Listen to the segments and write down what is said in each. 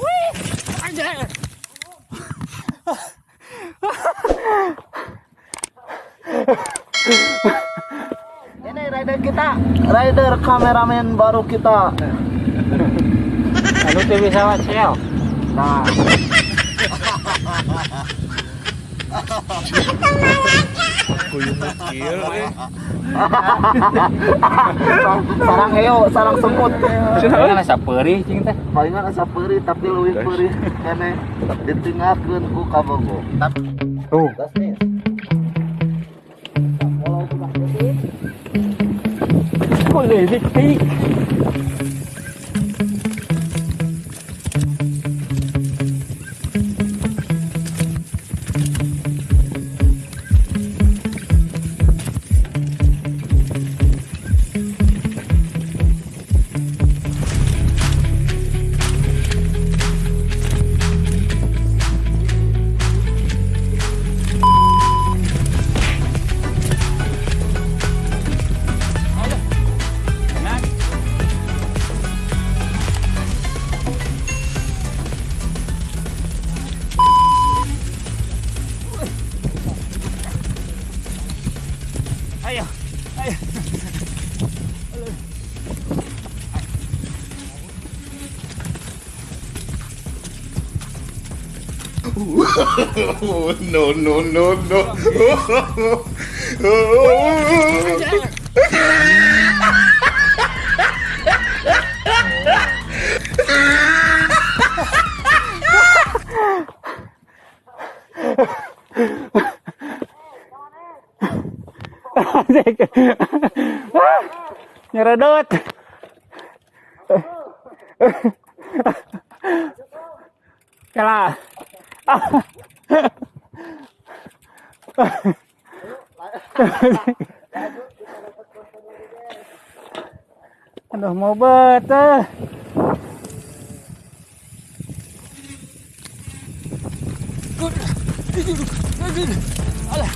Wih. Ini rider kita, rider kameramen baru kita. Lalu tuh bisa wacel. Nah, sarang heo, sarang semut. Ini nasa perih cing teh. Palingan asa perih tapi leuwih perih kene ditinggalkeun ku kabogo. Tapi Tuh. Boleh diktik. Ayo. No, no, no, no. Nyeredot. Kalah. Aduh mau betah. Alah,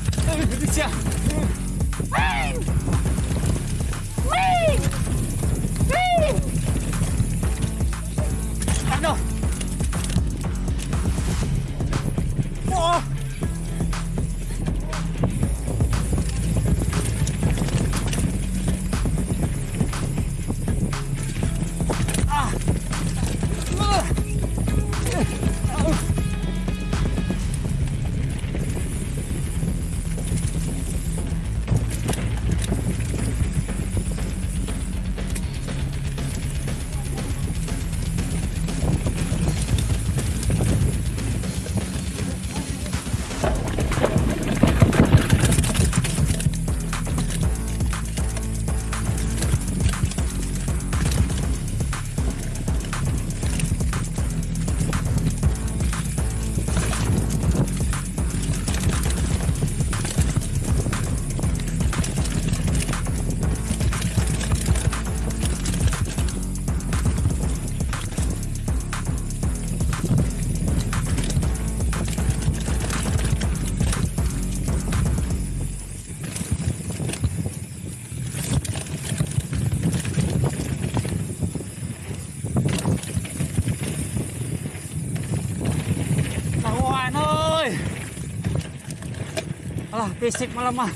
Alah, fisik malah mah.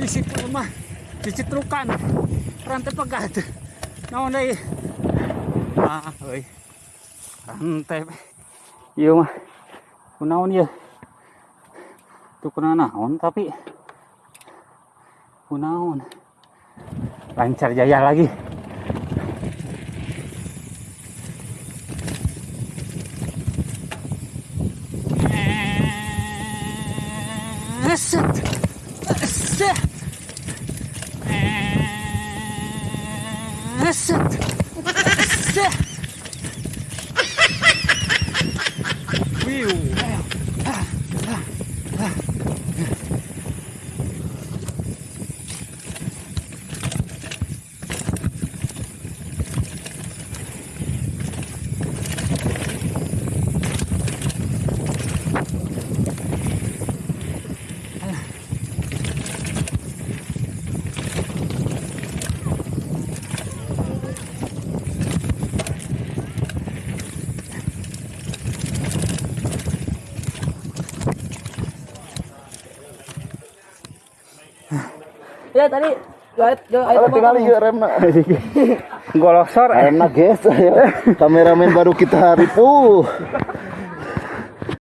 Fisik malah mah. Dicitrukan. Rantai pegat. Naon deui? Ah, euy. Rantai. Ieu mah. Kunaon ieu? Tuh kunaon naon tapi kunaon. Lancar jaya lagi. Listen. Ya tadi Ayo tinggal ieu remna. Golosor eh. Remna guys. Kameramen baru kita ripuh.